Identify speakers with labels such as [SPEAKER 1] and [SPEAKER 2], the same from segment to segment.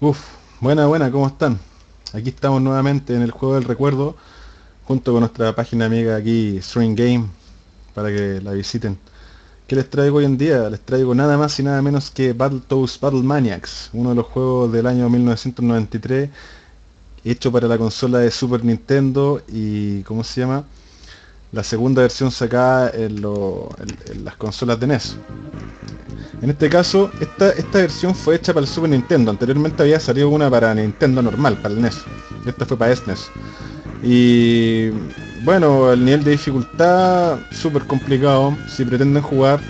[SPEAKER 1] Uf, buena, buena, ¿cómo están? Aquí estamos nuevamente en el juego del recuerdo, junto con nuestra página amiga aquí, String Game, para que la visiten. ¿Qué les traigo hoy en día? Les traigo nada más y nada menos que Battletoads Battle Maniacs, uno de los juegos del año 1993, hecho para la consola de Super Nintendo y, ¿cómo se llama? La segunda versión sacada en, en las consolas de NES. En este caso, esta, esta versión fue hecha para el Super Nintendo. Anteriormente había salido una para Nintendo normal, para el NES. Esta fue para SNES. Y bueno, el nivel de dificultad súper complicado. Si pretenden jugar,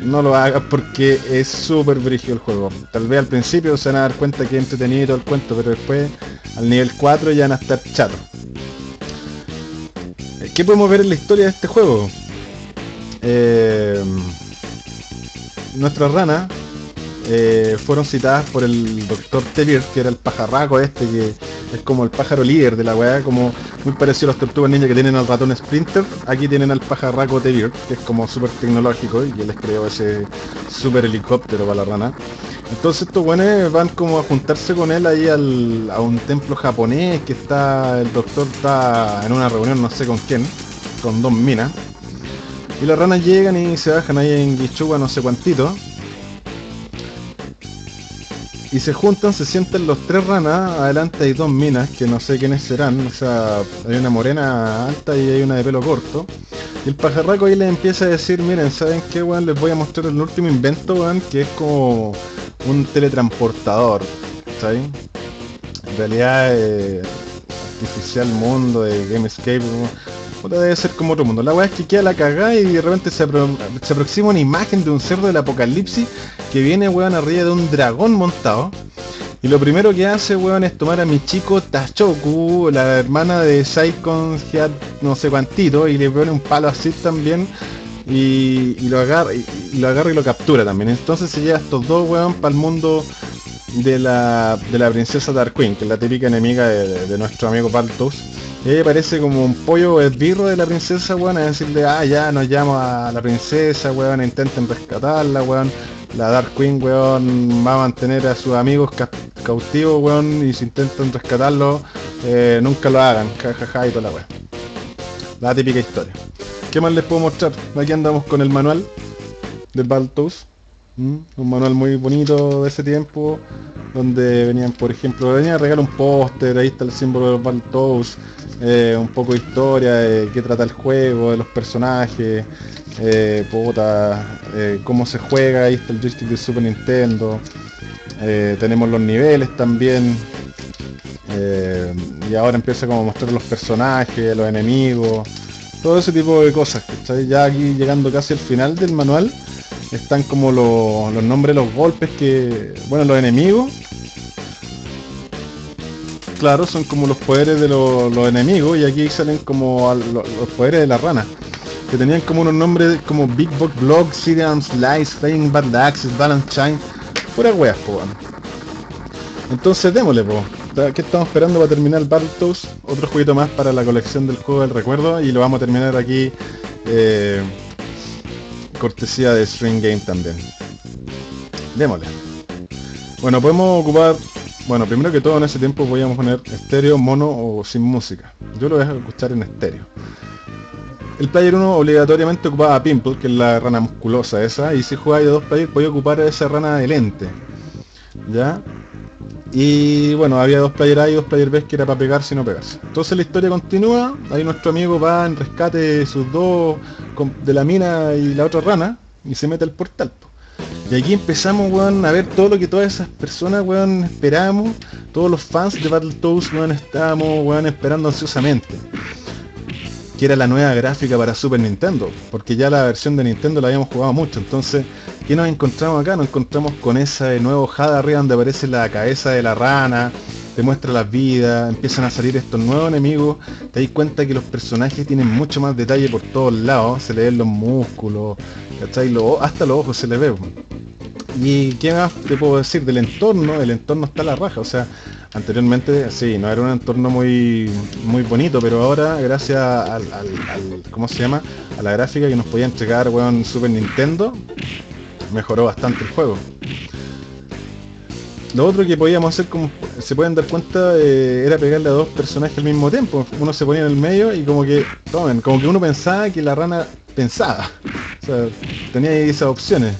[SPEAKER 1] no lo hagas porque es súper brígido el juego. Tal vez al principio se van a dar cuenta que es entretenido todo el cuento, pero después al nivel 4 ya van a estar chatos. ¿Qué podemos ver en la historia de este juego? Eh, nuestras ranas eh, fueron citadas por el doctor Tevir, que era el pajarraco este, que es como el pájaro líder de la weá, como muy parecido a los tortugas ninja que tienen al ratón Sprinter. Aquí tienen al pajarraco Tevir, que es como súper tecnológico y que les creó ese super helicóptero para la rana. Entonces estos buenos van como a juntarse con él ahí al, a un templo japonés que está, el doctor está en una reunión no sé con quién, con dos minas. Y las ranas llegan y se bajan ahí en Guichuga no sé cuántito. Y se juntan, se sienten los tres ranas, adelante hay dos minas, que no sé quiénes serán, o sea, hay una morena alta y hay una de pelo corto. Y el pajarraco ahí les empieza a decir, miren, ¿saben qué, weón? Les voy a mostrar el último invento, weón, que es como un teletransportador, ¿sabes? En realidad, eh, artificial mundo de Gamescape, debe ser como otro mundo. La weá es que queda la cagada y de repente se, aproxima una imagen de un cerdo del apocalipsis que viene, weón, arriba de un dragón montado. Y lo primero que hace, weón, es tomar a mi chico Tachoku, la hermana de Saikon no sé cuántito, y le pone un palo así también. Y, lo agarra y, lo agarra y lo captura también. Entonces se lleva estos dos, weón, para el mundo de la, de la princesa Dark Queen, que es la típica enemiga de, nuestro amigo Ella parece como un pollo esbirro de la princesa, weón, a decirle, ah, ya nos llama a la princesa, weón, intenten rescatarla, weón. La Dark Queen, weón, va a mantener a sus amigos cautivos, weón, y si intentan rescatarlo, eh, nunca lo hagan, jajaja y toda la weón. La típica historia. ¿Qué más les puedo mostrar? Aquí andamos con el manual del Baltos. Un manual muy bonito de ese tiempo, donde venían, por ejemplo, venía a regalar un póster, ahí está el símbolo de los Baltos, eh, un poco de historia, de qué trata el juego, de los personajes, eh, eh, cómo se juega, ahí está el joystick de Super Nintendo, tenemos los niveles también, y ahora empieza como a mostrar los personajes, los enemigos, todo ese tipo de cosas, Ya aquí llegando casi al final del manual, están como los nombres los golpes que, bueno, los enemigos. Claro, son como los poderes de los, enemigos y aquí salen como los, poderes de la rana. Que tenían como unos nombres como Big Box Block, Syrian Slice, Flying Bad Axis, Balance Shine. Pura weas, po, Entonces démosle, po. ¿Qué estamos esperando para terminar Battletoads? Otro jueguito más para la colección del juego del recuerdo y lo vamos a terminar aquí eh, cortesía de String Game también. Démosle. Bueno, podemos ocupar... Bueno, primero que todo en ese tiempo podíamos poner estéreo, mono o sin música. Yo lo voy a escuchar en estéreo. El player 1 obligatoriamente ocupaba a Pimple, que es la rana musculosa esa, y si jugáis de dos players podía ocupar esa rana de lente. ¿Ya? Y bueno, había dos player A y dos player B que era para pegarse y no pegarse. Entonces la historia continúa, ahí nuestro amigo va en rescate de sus dos, de la mina y la otra rana, y se mete al portal. Y aquí empezamos, weón, a ver todo lo que todas esas personas, weón, esperamos. Todos los fans de Battletoads, weón, estábamos, esperando ansiosamente. Que era la nueva gráfica para Super Nintendo. Porque ya la versión de Nintendo la habíamos jugado mucho. Entonces ¿Qué nos encontramos acá? Nos encontramos con ese nuevo HUD arriba donde aparece la cabeza de la rana, te muestra las vidas, empiezan a salir estos nuevos enemigos, te das cuenta que los personajes tienen mucho más detalle por todos lados, se le ven los músculos, hasta los ojos se le ve. ¿Y qué más te puedo decir del entorno? El entorno está a la raja, o sea, anteriormente sí, no era un entorno muy muy bonito, pero ahora gracias al, ¿cómo se llama? a la gráfica que nos podía entregar weón Super Nintendo, mejoró bastante el juego. Lo otro que podíamos hacer, como se pueden dar cuenta, eh, era pegarle a dos personajes al mismo tiempo. Uno se ponía en el medio y como que, tomen, como que uno pensaba que la rana pensaba. O sea, tenía esas opciones.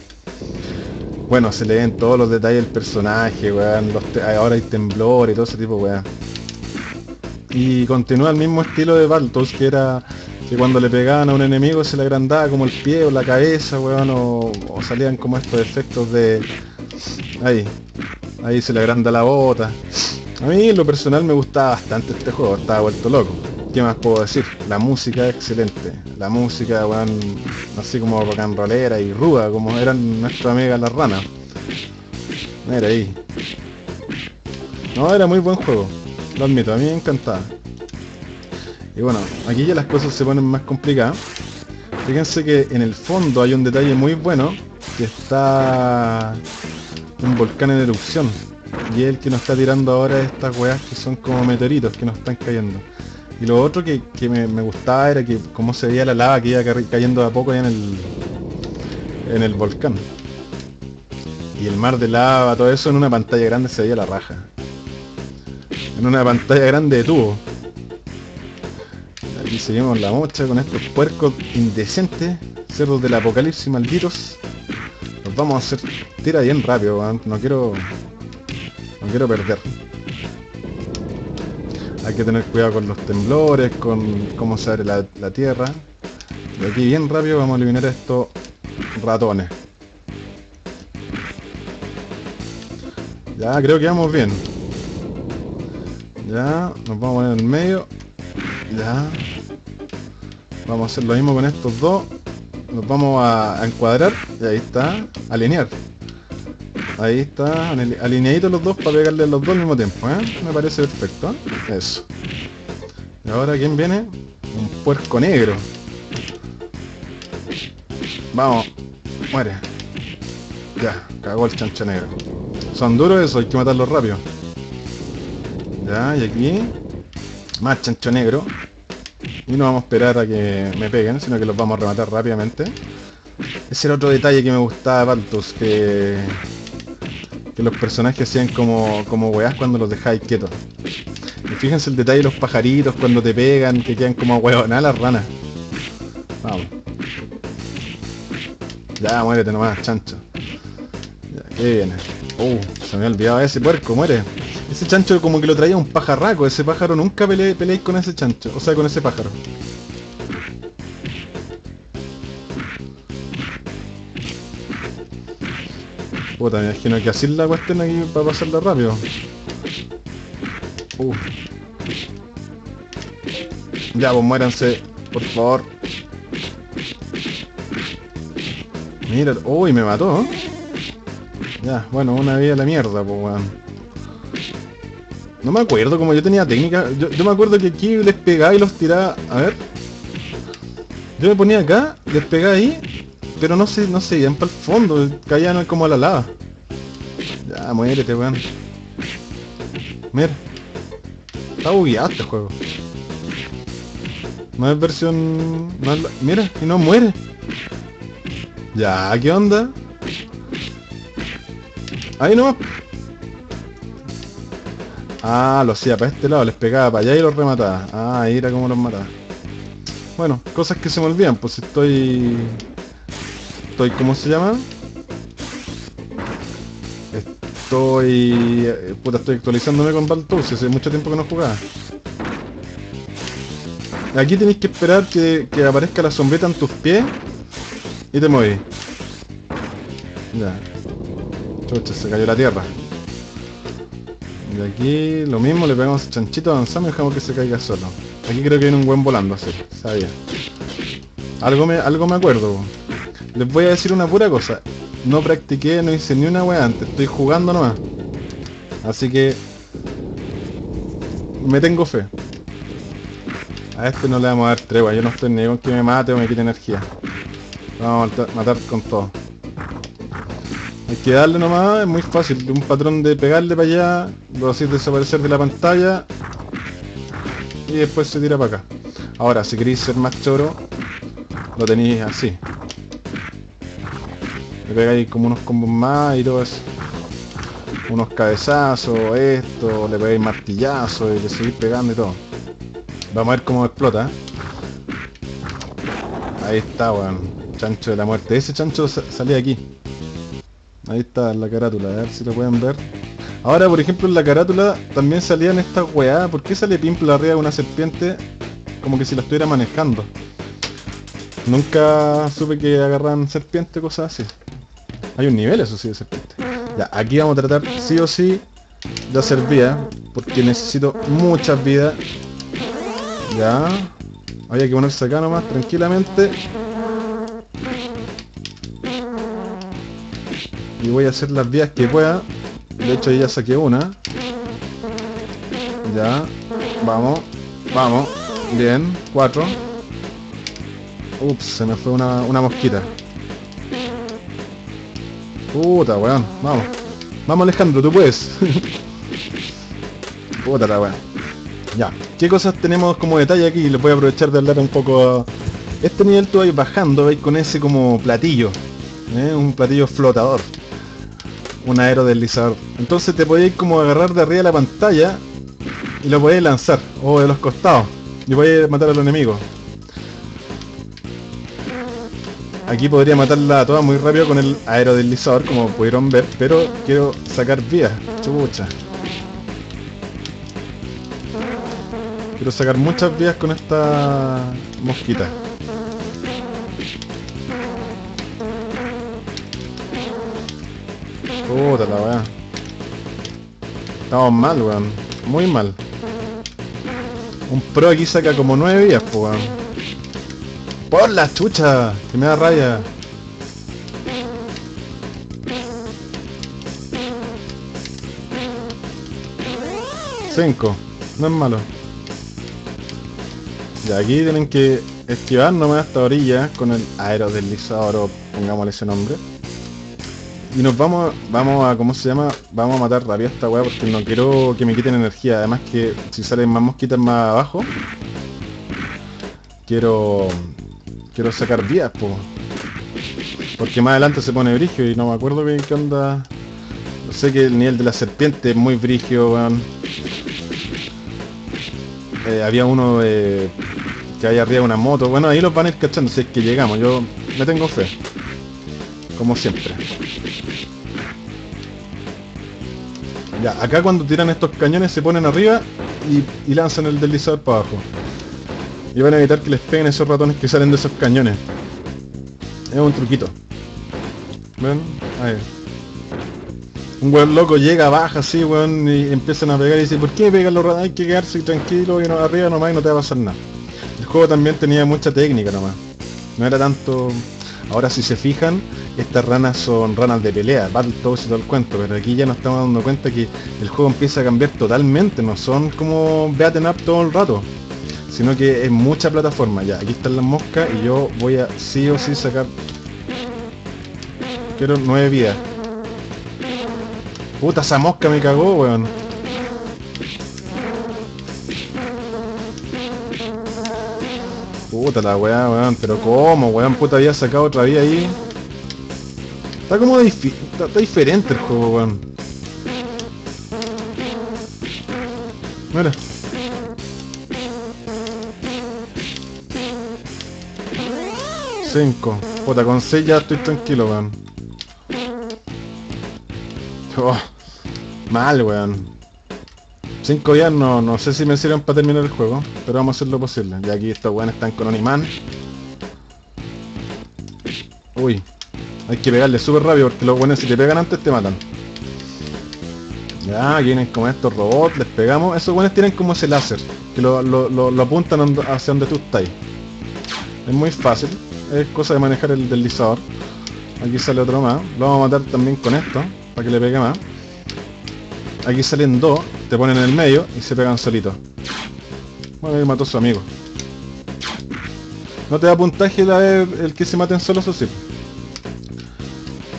[SPEAKER 1] Bueno, se leen todos los detalles del personaje, weón. ahora hay temblor y todo ese tipo, weón. Y continúa el mismo estilo de Baltos, que era que cuando le pegaban a un enemigo se le agrandaba como el pie o la cabeza, weón, o, o salían como estos efectos de... Ahí, ahí se le agranda la bota. A mí en lo personal me gustaba bastante este juego, estaba vuelto loco. ¿Qué más puedo decir? La música es excelente. La música, así como rolera y ruda, como eran nuestra amiga la rana. Mira ahí. No, era muy buen juego. Lo admito, a mí me encantaba. Y bueno, aquí ya las cosas se ponen más complicadas. Fíjense que en el fondo hay un detalle muy bueno, que está un volcán en erupción. Y el que nos está tirando ahora estas weas que son como meteoritos que nos están cayendo. Y lo otro que, me, gustaba era que cómo se veía la lava que iba cayendo de a poco en el, en el volcán. Y el mar de lava, todo eso en una pantalla grande se veía la raja. En una pantalla grande de tubo. Aquí seguimos la mocha con estos puercos indecentes, cerdos del apocalipsis malditos. Vamos a hacer tira bien rápido, no quiero no quiero perder. Hay que tener cuidado con los temblores, con cómo se abre la, tierra. Y aquí bien rápido vamos a eliminar estos ratones. Ya, creo que vamos bien. Ya, nos vamos a poner en el medio. Ya. Vamos a hacer lo mismo con estos dos. Nos vamos a, encuadrar. Y ahí está. Alinear. Ahí está, alineaditos los dos para pegarle los dos al mismo tiempo, ¿eh? Me parece perfecto. Eso. Y ahora, ¿quién viene? Un puerco negro. Vamos. Muere. Ya, cagó el chancho negro. Son duros eso, hay que matarlos rápido. Ya, y aquí... Más chancho negro. Y no vamos a esperar a que me peguen, sino que los vamos a rematar rápidamente. Ese era otro detalle que me gustaba de Baltus, que que los personajes hacían como, como weás cuando los dejáis quietos. Y fíjense el detalle de los pajaritos cuando te pegan, que quedan como nada las ranas. Vamos. Ya, muérete nomás, chancho. Ya, qué viene. Uh, se me había olvidado ese puerco, muere. Ese chancho como que lo traía un pajarraco, ese pájaro nunca peleéis con ese chancho, o sea, con ese pájaro. Puta, me imagino que así la cuestión aquí para pasarla rápido. Uh. Ya, pues muéranse, por favor. Mira, uy, me mató. Ya, bueno, una vida a la mierda, pues weón. No me acuerdo, como yo tenía técnica. Yo, me acuerdo que aquí les pegaba y los tiraba. A ver. Yo me ponía acá, les pegaba ahí pero no sé, no sé, iban para el fondo, caían como a la lava. Ya, muérete, weón. Mira. Está bugueado este juego. No es versión... Mira, y no muere. Ya, ¿qué onda? Ahí no. Ah, lo hacía para este lado, les pegaba para allá y los remataba. Ah, ahí era como los mataba. Bueno, cosas que se me olvidan, pues estoy estoy, ¿cómo se llama? Estoy, eh, puta, estoy actualizándome con Baltouse, hace mucho tiempo que no jugaba. Aquí tenéis que esperar que, aparezca la sombreta en tus pies y te mueves. Ya. Chucha, se cayó la tierra. Y aquí lo mismo, le pegamos chanchito, avanzamos y dejamos que se caiga solo. Aquí creo que viene un buen volando así, sabía. Algo me, algo me acuerdo. Les voy a decir una pura cosa. No practiqué, no hice ni una wea antes. Estoy jugando nomás. Así que... Me tengo fe. A este no le vamos a dar tregua. Yo no estoy ni con que me mate o me quite energía. Vamos a matar con todo. Hay que darle nomás, es muy fácil. Un patrón de pegarle para allá, lo hacéis desaparecer de la pantalla y después se tira para acá. Ahora, si queréis ser más choro, lo tenéis así. Le pegáis como unos combos más y todo eso. unos cabezazos, esto, le pegáis martillazo y le seguís pegando y todo. Vamos a ver cómo explota. Ahí está, weón. Chancho de la muerte. Ese chancho salía aquí. Ahí está la carátula, a ver si lo pueden ver. Ahora, por ejemplo, en la carátula también salían estas weá. ¿Por qué sale Pimple arriba de una serpiente? Como que si la estuviera manejando. Nunca supe que agarran serpiente, cosas así. Hay un nivel, eso sí, de serpiente. Ya, aquí vamos a tratar sí o sí de hacer vida, porque necesito muchas vidas. Ya. Había que ponerse acá nomás, tranquilamente. Y voy a hacer las vías que pueda. De hecho ya saqué una. Ya. Vamos. Vamos. Bien. Cuatro. Ups, se me fue una, una mosquita. Puta, weón. Vamos. Vamos Alejandro, tú puedes. Puta la weón. Ya. ¿Qué cosas tenemos como detalle aquí? Les voy a aprovechar de hablar un poco... Este nivel tú vais bajando, vais con ese como platillo. ¿eh? Un platillo flotador. Un aerodeslizador. Entonces te podéis como agarrar de arriba de la pantalla y lo podéis lanzar. O de los costados. Y podéis matar a los enemigos. Aquí podría matarla a muy rápido con el aerodeslizador, como pudieron ver, pero quiero sacar vías, chucha. Quiero sacar muchas vías con esta mosquita. Puta la weá. Estamos mal, weón. Muy mal. Un pro aquí saca como nueve vías, pues weón. ¡Por la chucha! Que me da raya. Cinco. No es malo. Y aquí tienen que esquivar nomás esta orilla con el aerodeslizador o pongámosle ese nombre. Y nos vamos, vamos a, ¿cómo se llama? Vamos a matar rápido a esta weá porque no quiero que me quiten energía. Además que si salen más mosquitas más abajo, quiero Quiero sacar vías, po. Porque más adelante se pone brigio y no me acuerdo bien qué onda. No sé que el nivel de la serpiente es muy brigio, weón. Eh, había uno que hay arriba de una moto. Bueno, ahí los van a ir cachando si es que llegamos. Yo me tengo fe. Como siempre. Ya, acá cuando tiran estos cañones se ponen arriba y, lanzan el deslizador para abajo. Y van a evitar que les peguen esos ratones que salen de esos cañones. Es un truquito. ¿Ven? Ahí. Un weón loco llega, baja así, weón, y empiezan a pegar y dice, ¿por qué pegan los ratones? Hay que quedarse tranquilo y no, arriba nomás y no te va a pasar nada. El juego también tenía mucha técnica nomás. No era tanto... Ahora si se fijan, estas ranas son ranas de pelea, Battletoads y todo el cuento, pero aquí ya nos estamos dando cuenta que el juego empieza a cambiar totalmente, no son como beaten up todo el rato sino que es mucha plataforma. Ya, aquí están las moscas y yo voy a sí o sí sacar... Quiero nueve vidas. Puta, esa mosca me cagó, weón. Puta la weá, weón. Pero ¿cómo, weón? Puta, había sacado otra vía ahí. Está como está diferente el juego, weón. Mira. 5. Puta, con 6 ya estoy tranquilo, weón. Oh, mal, weón. 5 días no, no sé si me sirven para terminar el juego, pero vamos a hacer lo posible. Y aquí estos weones están con un imán. Uy, hay que pegarle súper rápido porque los weones si te pegan antes te matan. Ya, vienen como estos robots, les pegamos. Esos weones tienen como ese láser, que lo, lo, lo apuntan hacia donde tú estás. Es muy fácil es cosa de manejar el deslizador. Aquí sale otro más. Lo vamos a matar también con esto, para que le pegue más. Aquí salen dos, te ponen en el medio y se pegan solitos. Bueno, ahí mató a su amigo. No te da puntaje la vez el que se maten solos, o sí.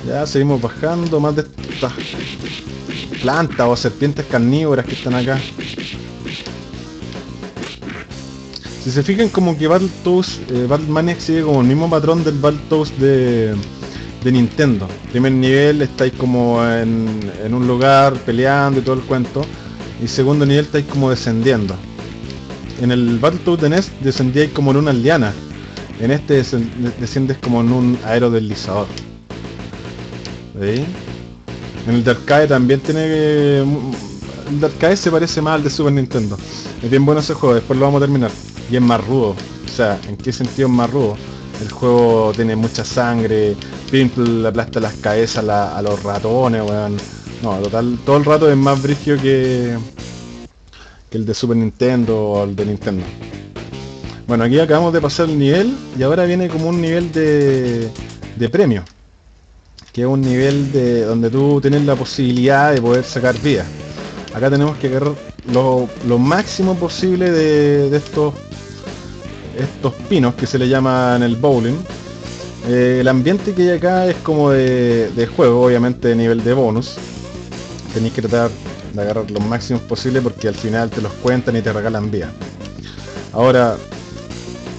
[SPEAKER 1] Ya seguimos bajando más de estas plantas o serpientes carnívoras que están acá. Si se fijan como que Battletoads, eh, Battletoads sigue como el mismo patrón del Battletoads de, de Nintendo. Primer nivel estáis como en, en un lugar peleando y todo el cuento. Y segundo nivel estáis como descendiendo. En el Battletoads de NES descendíais como en una liana. En este desciendes como en un aerodeslizador. ¿Veis? En el de arcade también tiene. El de arcade se parece más al de Super Nintendo. Es bien bueno ese juego, después lo vamos a terminar. Y es más rudo. O sea, ¿en qué sentido es más rudo? El juego tiene mucha sangre, Pimple aplasta las cabezas a, los ratones, weón. No, total, todo el rato es más brígido que, que el de Super Nintendo o el de Nintendo. Bueno, aquí acabamos de pasar el nivel y ahora viene como un nivel de, de premio. Que es un nivel de donde tú tienes la posibilidad de poder sacar vida. Acá tenemos que agarrar lo, máximo posible de, estos estos pinos que se le llaman el bowling. Eh, el ambiente que hay acá es como de, de juego, obviamente de nivel de bonus. Tenéis que tratar de agarrar lo máximo posible porque al final te los cuentan y te regalan vida. Ahora,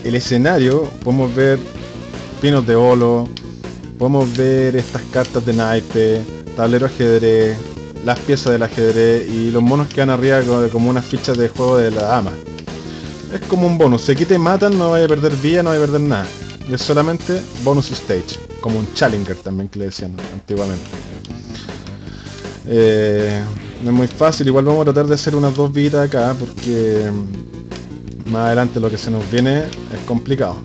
[SPEAKER 1] el escenario, podemos ver pinos de olo, podemos ver estas cartas de naipe, tablero ajedrez, las piezas del ajedrez y los monos que van arriba como, unas fichas de juego de la dama. Es como un bonus, se quita y matan, no vaya a perder vida, no vaya a perder nada. Y es solamente bonus stage, como un challenger también que le decían antiguamente. Eh, no es muy fácil, igual vamos a tratar de hacer unas dos vidas acá porque mm, más adelante lo que se nos viene es complicado.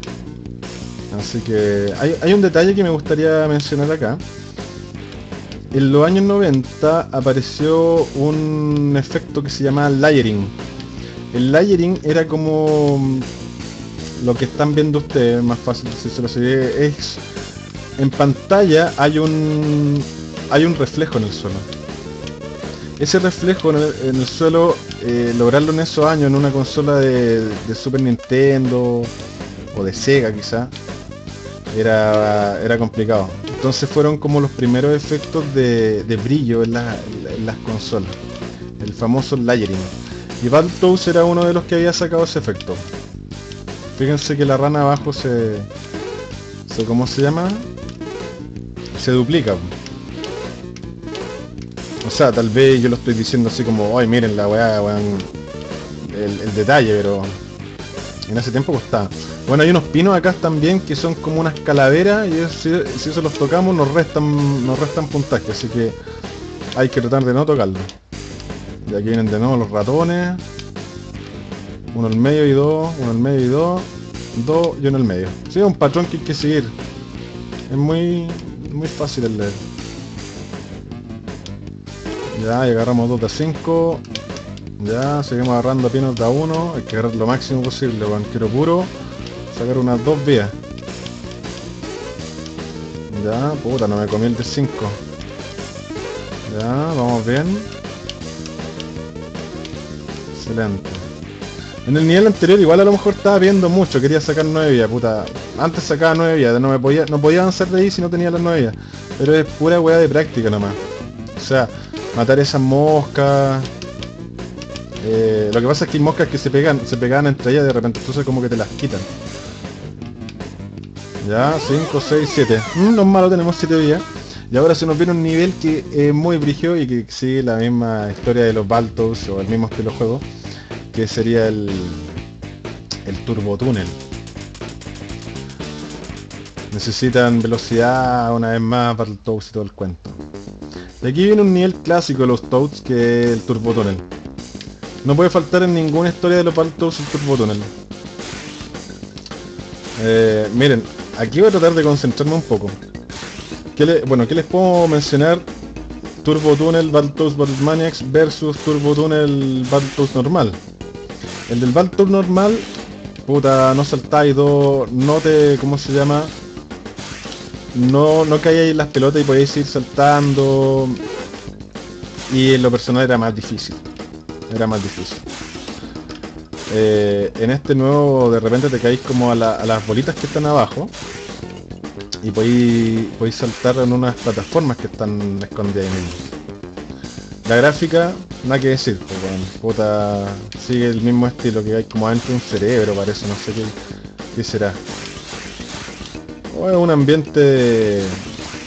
[SPEAKER 1] Así que hay, hay un detalle que me gustaría mencionar acá. En los años 90 apareció un efecto que se llama layering. El layering era como mm, lo que están viendo ustedes, más fácil si se lo sigue, es en pantalla hay un hay un reflejo en el suelo ese reflejo en el, suelo, eh, lograrlo en esos años en una consola de, Super Nintendo o de Sega quizá, era, era complicado. Entonces fueron como los primeros efectos de, brillo en, las consolas, el famoso layering. Y Battletoads era uno de los que había sacado ese efecto. Fíjense que la rana abajo se, se ¿cómo se llama? Se duplica. O sea, tal vez yo lo estoy diciendo así como, ay, miren la weá, weón, el, detalle, pero en ese tiempo costaba. Bueno, hay unos pinos acá también que son como unas calaveras y si, eso los tocamos nos restan nos restan puntaje, así que hay que tratar de no tocarlo. Y aquí vienen de nuevo los ratones. Uno en medio y dos, uno en medio y dos, dos y uno el medio. Sí, es un patrón que hay que seguir. Es muy, muy fácil el leer. Ya, y agarramos 2 de 5. Ya, seguimos agarrando pinos de a 1. Hay que agarrar lo máximo posible, con quiero puro. Sacar unas dos vías. Ya, puta, no me comí el de 5. Ya, vamos bien. Excelente. En el nivel anterior igual a lo mejor estaba viendo mucho, quería sacar 9 vías, puta. Antes sacaba 9 vías, no me podía, no podía avanzar de ahí si no tenía las 9 vías. Pero es pura weá de práctica nomás. O sea, matar esas moscas. Eh, lo que pasa es que hay moscas que se pegan, se pegan entre ellas de repente, entonces como que te las quitan. Ya, 5, 6, 7. No es malo, tenemos 7 días. Y ahora se nos viene un nivel que es muy brigio y que sigue la misma historia de los Baltos o el mismo estilo de juego, que sería el, el Turbo Túnel. Necesitan velocidad una vez más el y todo el cuento. De aquí viene un nivel clásico de los Toads que es el Turbo Tunnel. No puede faltar en ninguna historia de los Toads el Turbo Tunnel. Eh, miren, aquí voy a tratar de concentrarme un poco. bueno, ¿qué les puedo mencionar? Turbo Tunnel Battletoads Maniacs versus Turbo Tunnel Battletoads normal. El del Battletoads normal, puta, no saltáis dos, no te, ¿cómo se llama? No, no caíais las pelotas y podéis ir saltando. Y en lo personal era más difícil. Era más difícil. Eh, en este nuevo de repente te caís como a, las bolitas que están abajo. Y podéis, podéis saltar en unas plataformas que están escondidas ahí mismo. La gráfica, nada que decir, pues, puta, sigue el mismo estilo que hay como adentro un cerebro, parece, no sé qué, qué será. Es un ambiente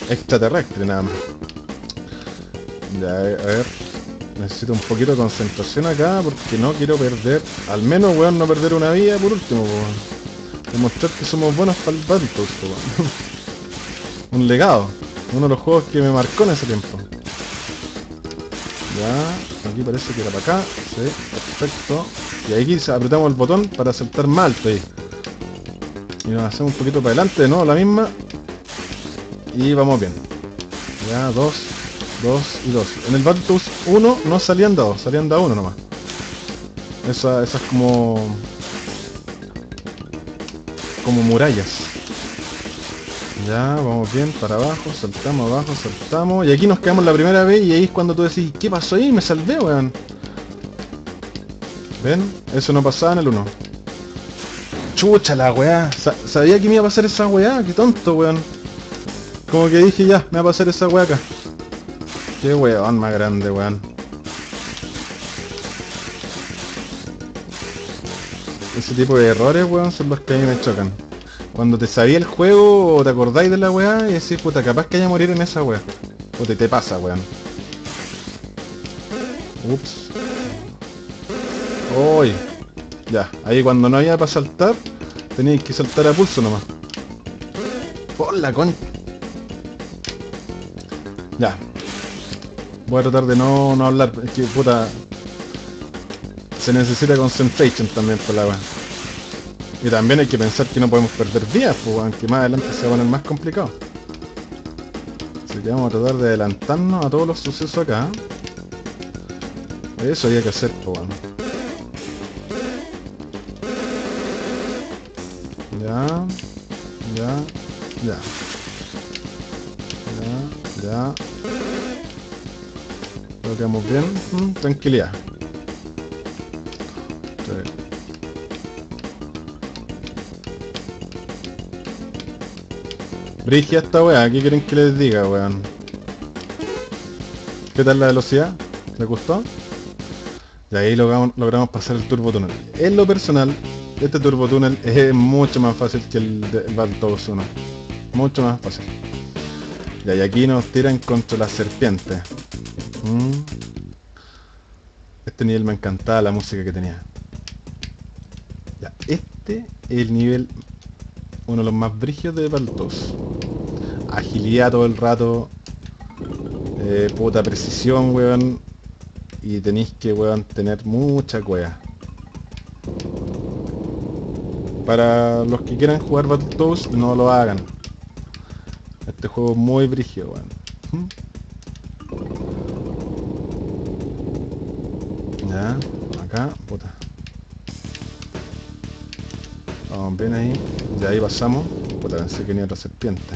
[SPEAKER 1] extraterrestre nada más. Ya, a ver. Necesito un poquito de concentración acá porque no quiero perder, al menos weón no perder una vida por último. Demostrar que somos buenos para el Battletoads, weón. un legado. Uno de los juegos que me marcó en ese tiempo. Ya, aquí parece que era para acá. Sí, perfecto. Y aquí apretamos el botón para saltar mal ahí. Y nos hacemos un poquito para adelante, ¿no? La misma. Y vamos bien. Ya, dos, dos y dos. En el Battletoads 1 no salían dos, salían da uno nomás. Esa, esas como... Como murallas. Ya, vamos bien, para abajo, saltamos abajo, saltamos. Y aquí nos quedamos la primera vez y ahí es cuando tú decís, ¿qué pasó ahí? Me salvé, weón. ¿Ven? Eso no pasaba en el 1. Chucha la weá. sabía que me iba a pasar esa weá, qué tonto, weón. Como que dije ya, me va a pasar esa weá acá. Qué weón más grande, weón. Ese tipo de errores, weón, son los que a mí me chocan. Cuando te sabía el juego o te acordáis de la weá y decís, puta, capaz que haya morir en esa weá. O te, te pasa, weón. Ups. Uy. Ya, ahí cuando no había para saltar, tenéis que saltar a pulso nomás. Por la con... Ya. Voy a tratar de no, no hablar, es que puta... Se necesita concentration también por la weá. Y también hay que pensar que no podemos perder días, pues, aunque más adelante se va a poner más complicado. Así que vamos a tratar de adelantarnos a todos los sucesos acá. Eso había que hacer, pues, bueno. Ya, ya, ya. Ya, ya. Lo quedamos bien. Mm, tranquilidad. Brigia esta weá, ¿qué quieren que les diga, weón? ¿Qué tal la velocidad? ¿Les gustó? Y ahí logramos, logramos pasar el turbo túnel. En lo personal, este turbo túnel es mucho más fácil que el, el Battletoads 1. Mucho más fácil. Y ahí aquí nos tiran contra la serpiente. Mm. Este nivel me encantaba la música que tenía. Ya, este es el nivel uno de los más brígidos de Baltos. Agilidad todo el rato. Eh, puta precisión, weón. Y tenéis que, weón, tener mucha cueva. Para los que quieran jugar Battletoads, no lo hagan. Este juego es muy brígido, weón. Ya, acá, puta. Vamos bien ahí. Ya ahí pasamos. Puta, pensé que ni otra serpiente.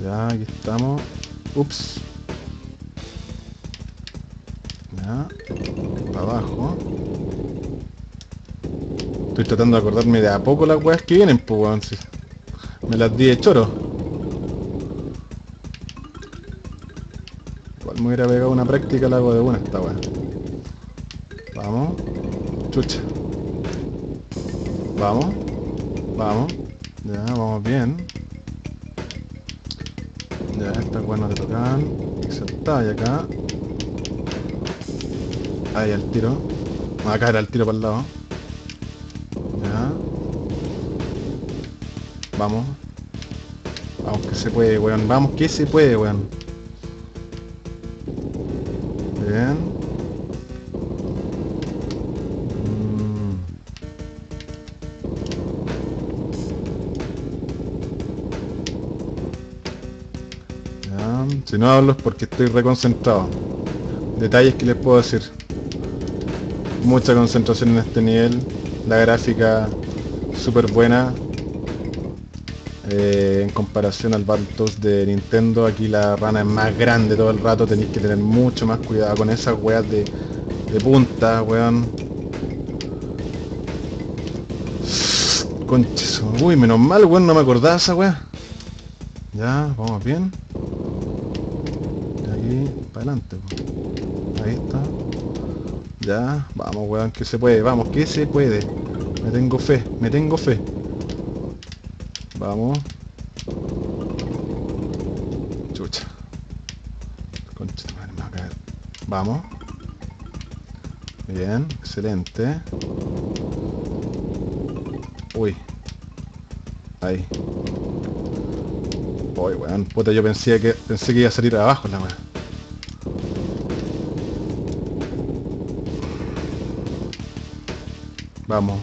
[SPEAKER 1] Ya, aquí estamos. Ups. Ya. Para abajo. Estoy tratando de acordarme de a poco las weas que vienen, pues weón. Me las di de choro. Igual me hubiera pegado una práctica, la hago de buena esta wea. Vamos. Chucha. Vamos. Vamos. Ya, vamos bien. Ya, estas bueno te tocan. Y acá. Ahí el tiro. Acá era el tiro para el lado. Vamos. Vamos que se puede, weón. Vamos que se puede, weón. Bien. Si no hablo es porque estoy reconcentrado. Detalles que les puedo decir. Mucha concentración en este nivel. La gráfica súper buena. Eh, en comparación al Battletoads de Nintendo, aquí la rana es más grande todo el rato. Tenéis que tener mucho más cuidado con esas weas de, de punta, weón. Conches. Uy, menos mal, weón, no me acordaba esa wea. Ya, vamos bien para adelante. Ahí está. Ya, vamos, weón, que se puede. Vamos, que se puede. Me tengo fe, me tengo fe. Vamos. Chucha. Concha de madre, me va a caer. Vamos. Bien, excelente. Uy. Ahí. Uy, weón. Puta, yo pensé que pensé que iba a salir abajo la weón. Vamos.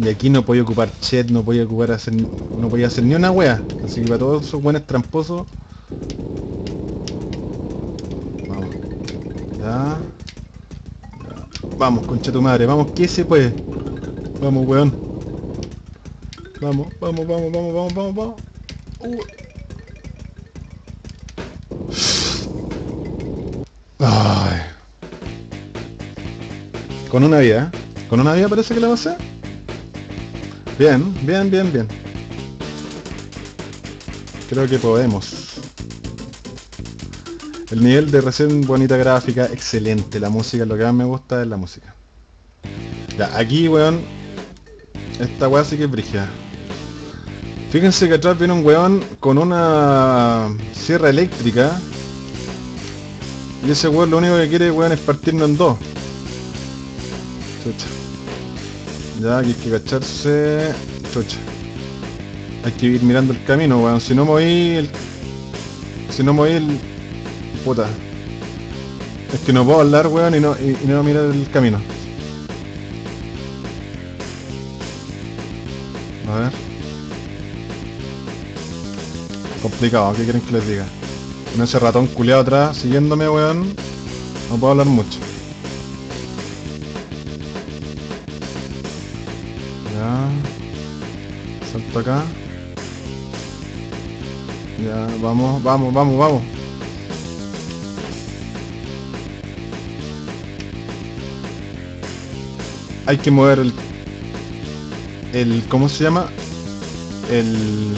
[SPEAKER 1] Y aquí no podía ocupar chat, no podía ocupar hacer, no podía hacer ni una wea. Así que para todos esos buenos tramposos. Vamos. Ya. Vamos, concha tu madre, vamos, que se puede. Vamos, weón. Vamos, vamos, vamos, vamos, vamos, vamos, vamos. Con una vida, ¿eh? Con una vida parece que la va a hacer. Bien, bien, bien, bien. Creo que podemos. El nivel de recién bonita gráfica, excelente. La música, lo que más me gusta es la música. Ya, aquí, weón. Esta weá sí que es brígida. Fíjense que atrás viene un weón con una sierra eléctrica. Y ese weón lo único que quiere, weón, es partirnos en dos. Ya, aquí hay que cacharse. Chucha. Hay que ir mirando el camino, weón. Si no moví. Si no moví el... Puta. Es que no puedo hablar, weón, y no, y no mirar el camino. A ver. Complicado, ¿qué quieren que les diga? Con ese ratón culeado atrás, siguiéndome, weón. No puedo hablar mucho. Acá. Ya, vamos, vamos, vamos, vamos. Hay que mover el... El... ¿Cómo se llama? El...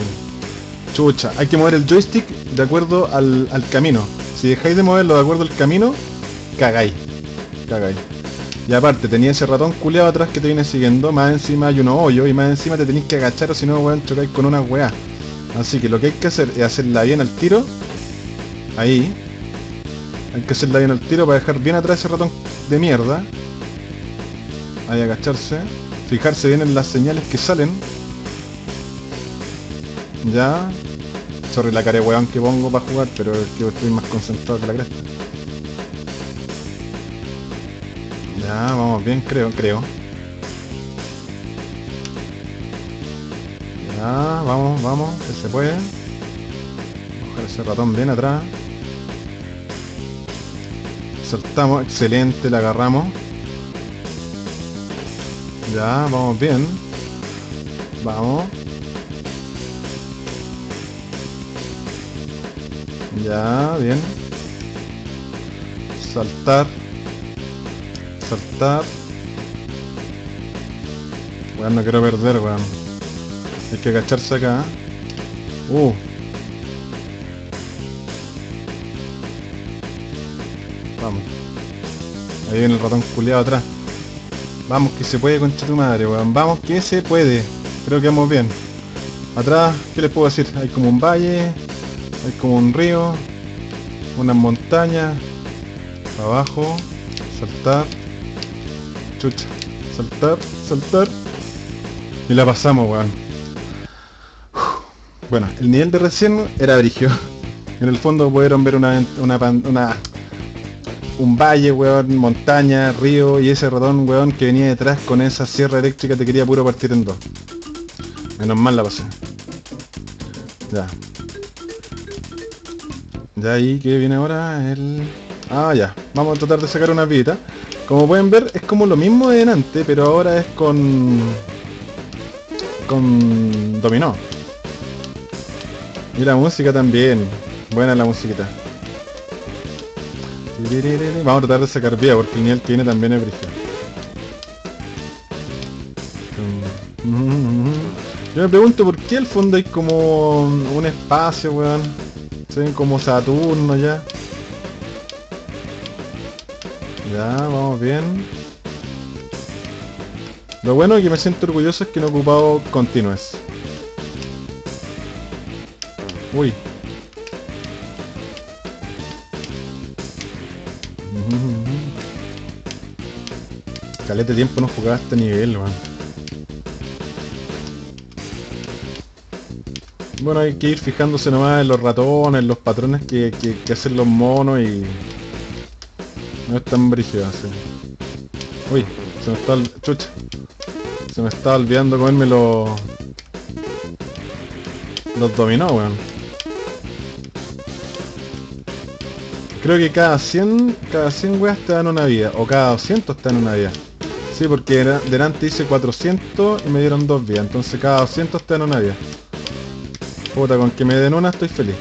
[SPEAKER 1] Chucha, hay que mover el joystick de acuerdo al, al camino. Si dejáis de moverlo de acuerdo al camino, cagáis. Cagáis. Y aparte, tenía ese ratón culeado atrás que te viene siguiendo, más encima hay unos hoyos y más encima te tenéis que agachar o si no, weón, chocáis con una weá. Así que lo que hay que hacer es hacerla bien al tiro. Ahí. Hay que hacerla bien al tiro para dejar bien atrás ese ratón de mierda. Ahí agacharse. Fijarse bien en las señales que salen. Ya. Sorry la cara de weón que pongo para jugar, pero es que estoy más concentrado que la cresta. Ya, vamos bien, creo, creo. Ya, vamos, vamos, que se puede. Coger ese ratón bien atrás. Saltamos, excelente, la agarramos. Ya, vamos bien. Vamos. Ya, bien. Saltar. Saltar. Weón, no quiero perder, weón. Hay que agacharse acá. Uh. Vamos. Ahí viene el ratón culiado atrás. Vamos que se puede, concha tu madre, weón. Vamos que se puede. Creo que vamos bien. Atrás, ¿qué les puedo decir? Hay como un valle, hay como un río, unas montañas, abajo, saltar, chucha, saltar, saltar, y la pasamos, weón. Bueno, el nivel de recién era brigio. En el fondo pudieron ver una, una, una un valle, weón, montaña, río y ese ratón, weón, que venía detrás con esa sierra eléctrica te quería puro partir en dos. Menos mal la pasé. Ya. Ya ahí, ¿qué viene ahora? El... Ah, ya. Vamos a tratar de sacar una vida. Como pueden ver, es como lo mismo de delante, pero ahora es con... Con dominó. Y la música también. Buena la musiquita. Vamos a tratar de sacar vía porque el nivel que viene también es brígido. Yo me pregunto por qué al fondo hay como un espacio, weón. Se ven como Saturno ya. Vamos bien. Lo bueno que me siento orgulloso es que no he ocupado continuous. Uy. Calete tiempo no jugaba a este nivel. Bueno, hay que ir fijándose nomás en los ratones, en los patrones que, hacen los monos y... No es tan brígido así. Uy, se me está... Chucha. Se me está olvidando comerme los... Los dominó, weón. Creo que cada 100, cada 100 weas te dan una vida. O cada 200 te dan una vida. Sí, porque delante hice 400 y me dieron dos vidas. Entonces cada 200 te dan una vida. Puta, con que me den una estoy feliz.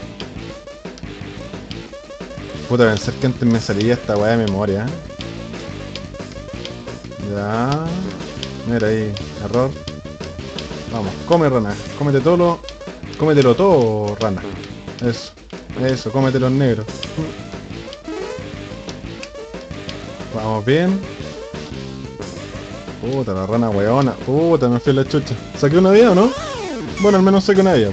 [SPEAKER 1] Puta, pensar que antes me salía esta weá de memoria. Ya. Mira ahí, error. Vamos, come rana. Cómete todo lo... Cómetelo todo, rana. Eso. Eso, cómete los negros. Vamos bien. Puta, la rana weona. Puta, me fui la chucha. ¿Saqué una vida o no? Bueno, al menos saqué una vida.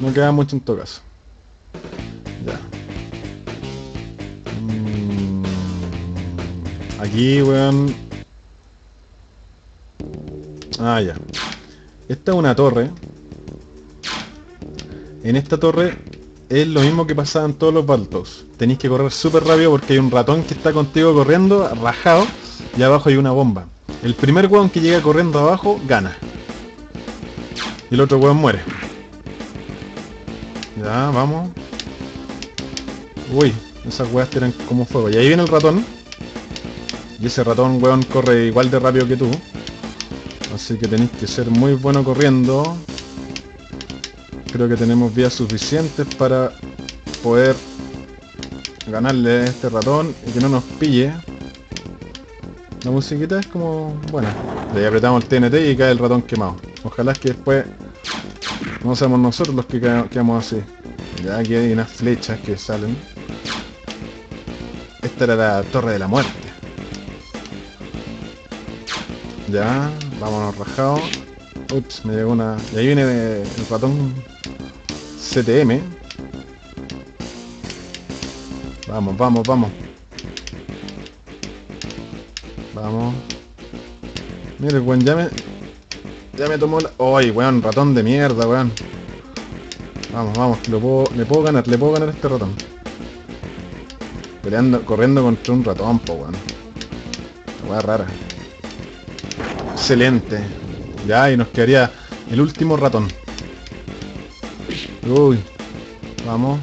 [SPEAKER 1] No queda mucho en todo caso. Aquí, weón. Ah, ya. Esta es una torre. En esta torre es lo mismo que pasaba en todos los Baltos. Tenéis que correr súper rápido porque hay un ratón que está contigo corriendo, rajado, y abajo hay una bomba. El primer weón que llega corriendo abajo, gana. Y el otro weón muere. Ya, vamos. Uy, esas weas tiran como fuego. Y ahí viene el ratón. Y ese ratón, weón, corre igual de rápido que tú. Así que tenéis que ser muy bueno corriendo. Creo que tenemos vías suficientes para poder ganarle a este ratón y que no nos pille. La musiquita es como buena. Le apretamos el TNT y cae el ratón quemado. Ojalá que después no seamos nosotros los que quedamos así. Ya aquí hay unas flechas que salen. Esta era la torre de la muerte. Ya, vámonos rajados. Ups, me llegó una... Y ahí viene el ratón CTM. Vamos, vamos, vamos. Vamos. Mira, el buen ya me... Ya me tomó la... ¡Ay, weón! Ratón de mierda, weón. Vamos, vamos, que puedo... Le puedo ganar, le puedo ganar a este ratón. Peleando, corriendo contra un ratón, po, weón. Weón rara. Excelente. Ya, y nos quedaría el último ratón. Uy. Vamos.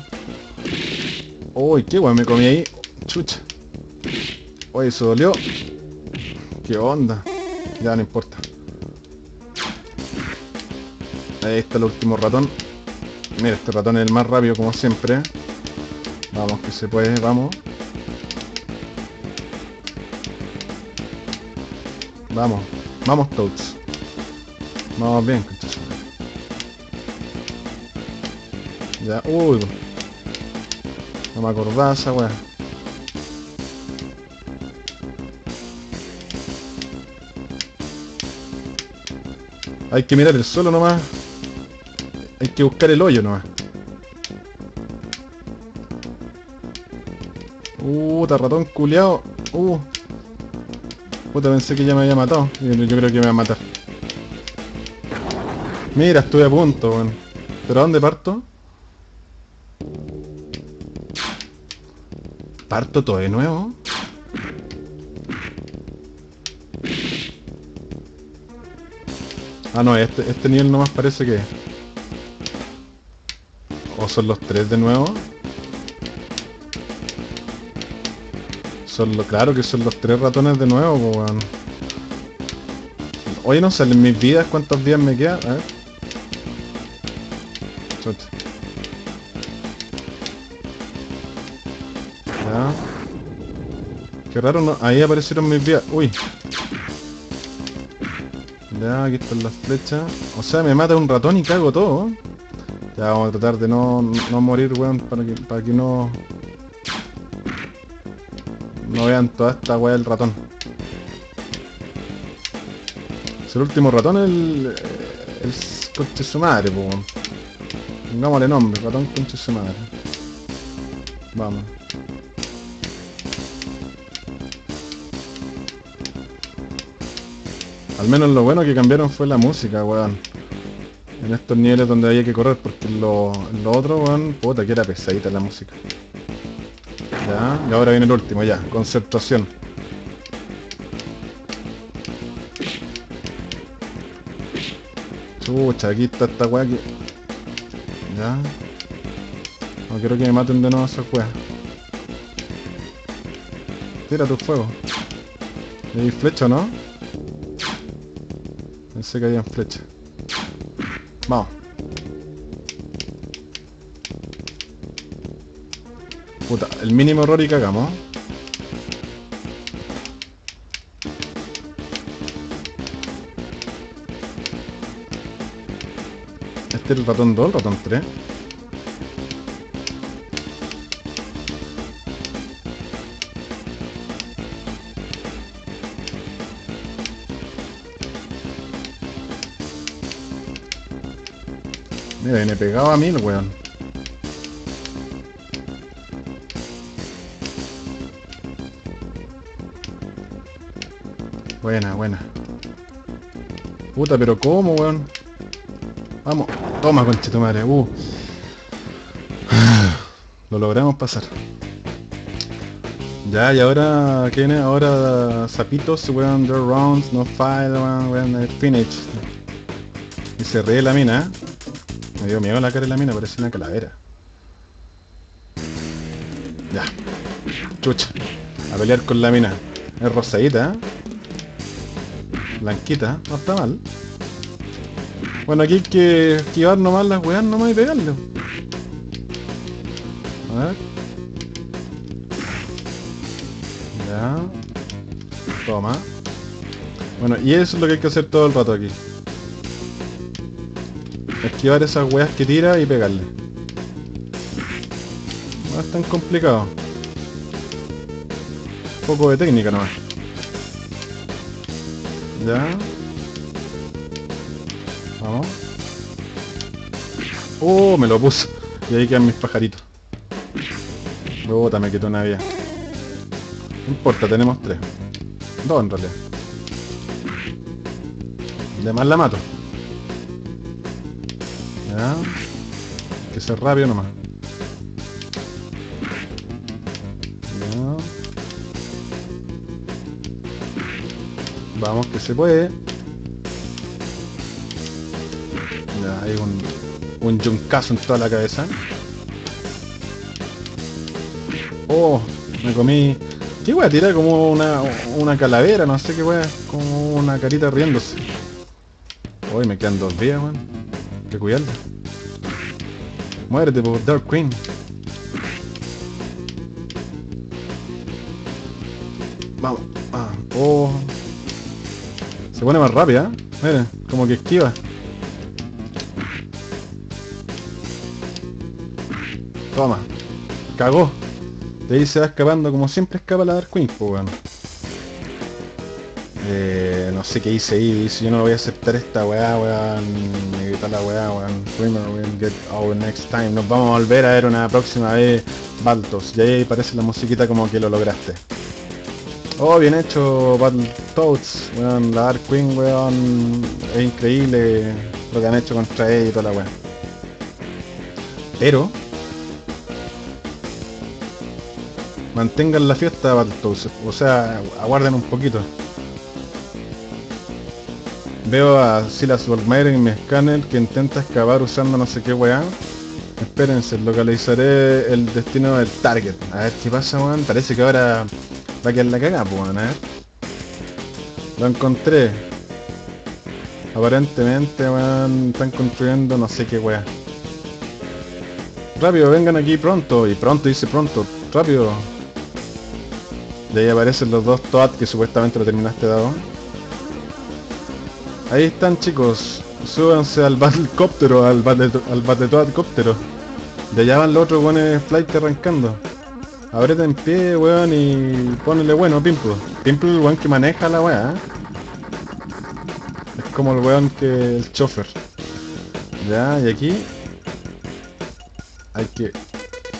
[SPEAKER 1] Uy, qué weón me comí ahí. Chucha. Uy, eso dolió. ¿Qué onda? Ya no importa. Ahí está el último ratón. Mira, este ratón es el más rápido como siempre. Vamos, que se puede, vamos. Vamos, vamos Toads. Vamos bien, Ya, uy. No me acordaba esa weá. Hay que mirar el suelo nomás. Hay que buscar el hoyo nomás. Puta, ratón culeado. Uh. Puta, pensé que ya me había matado. Yo, creo que me va a matar. Mira, estuve a punto, weón. ¿Pero a dónde parto? ¿Parto todo de nuevo? Ah, no, este, este nivel nomás parece que... ¿O son los tres de nuevo? Son lo, claro que son los tres ratones de nuevo, weón. Oye, no salen mis vidas, ¿cuántos días me quedan? A ver. Ya. Qué raro, no. ahí aparecieron mis vidas. Uy. Ya, aquí están las flechas. O sea, me mata un ratón y cago todo. Ya vamos a tratar de no, no morir, weón, para que, para que no... No vean toda esta weá del ratón. Es el último ratón el... el conche su madre, po. Pongámosle nombre, ratón conche su madre. Vamos. Al menos lo bueno que cambiaron fue la música, weón. En estos niveles donde había que correr, porque lo, lo otro, weón, puta que era pesadita la música. Ya, y ahora viene el último, ya, concentración. Chucha, aquí está esta weá que... Ya. No quiero que me maten de nuevo esa weá. Tira tu fuego. ¿Y hay flecha, no? Pensé que había flecha. Vamos. Puta, el mínimo error y cagamos. Este es el ratón 2, el ratón 3. Mira, viene pegado a mí el weón. Buena, buena. Puta, pero ¿cómo, weón? Vamos, toma, conchito madre. Uh. Lo logramos pasar. Ya, y ahora, ¿qué viene? Ahora, zapitos, weón, the rounds, no file, weón, weón, finish. Y se ríe la mina, ¿eh? Me dio miedo la cara de la mina, parece una calavera. Ya. Chucha. A pelear con la mina. Es rosadita, ¿eh? Blanquita, no está mal. Bueno, aquí hay que esquivar nomás las weas nomás y pegarle. A ver. Ya. Toma. Bueno, y eso es lo que hay que hacer todo el rato aquí. Esquivar esas weas que tira y pegarle. No es tan complicado. Un poco de técnica nomás. Ya. Vamos. Oh, me lo puso. Y ahí quedan mis pajaritos. Bota, me quitó una vía. No importa, tenemos tres. Dos en realidad. Además la mato. Ya. Que ser rápido nomás. Vamos que se puede. Ya, hay un, un yuncazo en toda la cabeza. Oh, me comí... ¿Qué wea tira? Como una, una calavera, no sé qué wea. Como una carita riéndose. Hoy me quedan dos días, weón. Hay que cuidarla. Muérete por Dark Queen. Vamos. Ah, oh. Se pone más rápida, ¿eh? Mira, como que esquiva. Toma. Cagó. De ahí se va escapando como siempre escapa la Dark Queen, pues no sé qué hice ahí, dice yo no voy a aceptar esta weá, weón. Me grita la weá, weón. Get our next time. Nos vamos a volver a ver una próxima vez, Baltos. Y ahí parece la musiquita como que lo lograste. Oh, bien hecho, Battletoads, weón. La Dark Queen, weón. Es increíble lo que han hecho contra ella y toda la weá. Pero mantengan la fiesta Battletoads, o sea, aguarden un poquito. Veo a Silas Volkmeier en mi escáner que intenta excavar usando no sé qué weá. Espérense, localizaré el destino del target. A ver qué pasa, weón. Parece que ahora va a quedar la cagada, pues. A ver. Lo encontré. Aparentemente, weón, están construyendo no sé qué weá. Rápido, vengan aquí pronto. Y pronto dice pronto. Rápido. Y ahí aparecen los dos Toad que supuestamente lo terminaste dado. Ahí están chicos. Súbanse al Battlecóptero, al Battle, al. De allá van los otros weones flight arrancando. Abrete en pie, weón, y ponele bueno, Pimple. Pimple el weón que maneja la weá. ¿eh? Es como el weón que el chofer. Ya, y aquí hay que...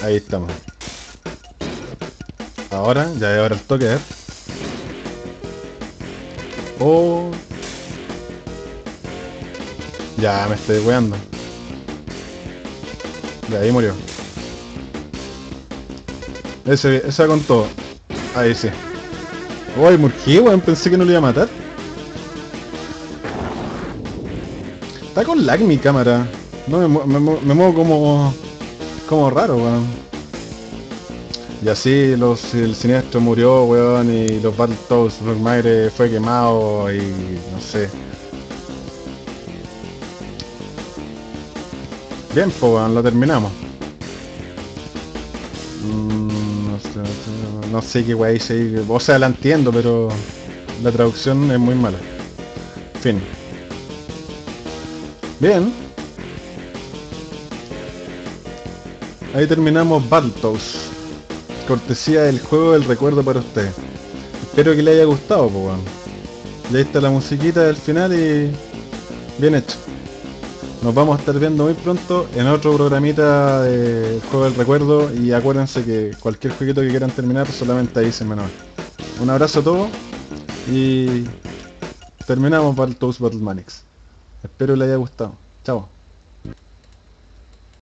[SPEAKER 1] Ahí estamos. Ahora, ya ahora el toque, ver. Oh. Ya, me estoy weando. Ya, ahí murió. Ese, esa con todo. Ahí sí. Uy, ¿por qué, weón? Pensé que no lo iba a matar. Está con lag mi cámara. No, me, me me muevo como... Como raro, weón. Y así los, el siniestro murió, weón, y los Battletoads, Magre fue quemado y no sé. Bien, pues weón, lo terminamos. No sé qué wey dice. O sea, la entiendo, pero la traducción es muy mala. Fin. Bien. Ahí terminamos Battletoads. Cortesía del juego del recuerdo para usted. Espero que le haya gustado, pues weón. Y ahí está la musiquita del final y... Bien hecho. Nos vamos a estar viendo muy pronto en otro programita de Juego del Recuerdo y acuérdense que cualquier jueguito que quieran terminar solamente ahí se menor. Un abrazo a todos y terminamos Battletoads Battle Manix. Espero les haya gustado. Chao.